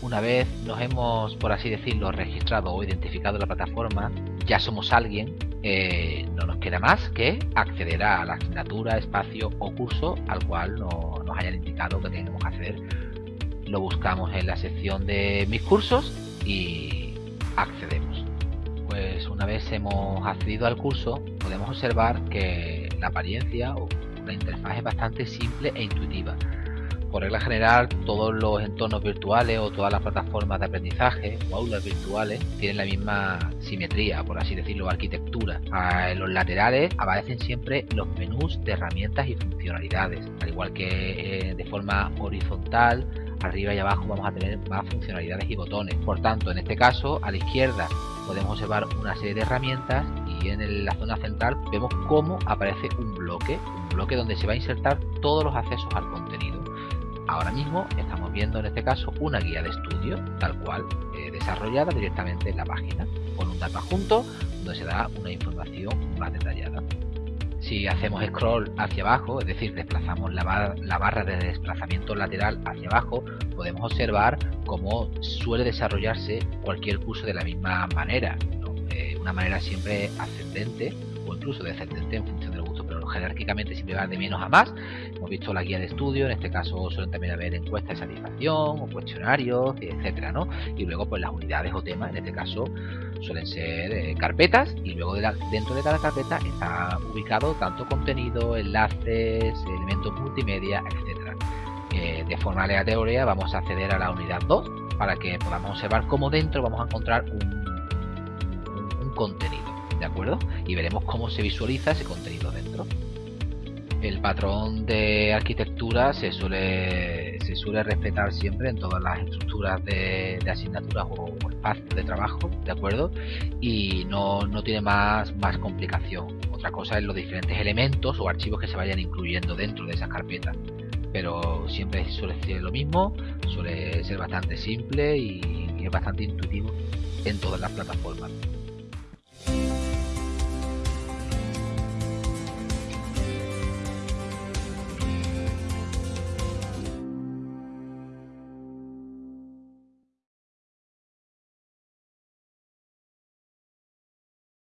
una vez nos hemos, por así decirlo, registrado o identificado la plataforma, ya somos alguien, eh, no nos queda más que acceder a la asignatura, espacio o curso al cual nos hayan indicado que tenemos que acceder. Lo buscamos en la sección de mis cursos y accedemos. Pues una vez hemos accedido al curso, podemos observar que la apariencia o la interfaz es bastante simple e intuitiva por regla general, todos los entornos virtuales o todas las plataformas de aprendizaje o aulas virtuales tienen la misma simetría, por así decirlo, arquitectura. En los laterales aparecen siempre los menús de herramientas y funcionalidades, al igual que eh, de forma horizontal arriba y abajo vamos a tener más funcionalidades y botones. Por tanto, en este caso, a la izquierda podemos observar una serie de herramientas y en la zona central vemos cómo aparece un bloque, un bloque donde se va a insertar todos los accesos al contenido. Ahora mismo estamos viendo en este caso una guía de estudio, tal cual, eh, desarrollada directamente en la página, con un data junto donde se da una información más detallada. Si hacemos scroll hacia abajo, es decir, desplazamos la, barra de desplazamiento lateral hacia abajo, podemos observar cómo suele desarrollarse cualquier curso de la misma manera, eh, una manera siempre ascendente o incluso descendente en función jerárquicamente siempre va de menos a más Hemos visto la guía de estudio, en este caso suelen también haber encuestas de satisfacción o cuestionarios, etcétera, ¿no? Y luego pues las unidades o temas, en este caso suelen ser eh, carpetas y luego dentro de cada carpeta está ubicado tanto contenido, enlaces, elementos multimedia, etcétera. Eh, de forma aleatoria vamos a acceder a la unidad 2 para que podamos observar cómo dentro vamos a encontrar un contenido, ¿de acuerdo? Y veremos cómo se visualiza ese contenido dentro el patrón de arquitectura se suele, respetar siempre en todas las estructuras de, asignaturas o, espacios de trabajo, ¿de acuerdo? Y no, no, tiene más, más complicación. Otra cosa es los diferentes elementos o archivos que se vayan incluyendo dentro de esas carpetas. Pero siempre suele ser lo mismo, suele ser bastante simple y es bastante intuitivo en todas las plataformas.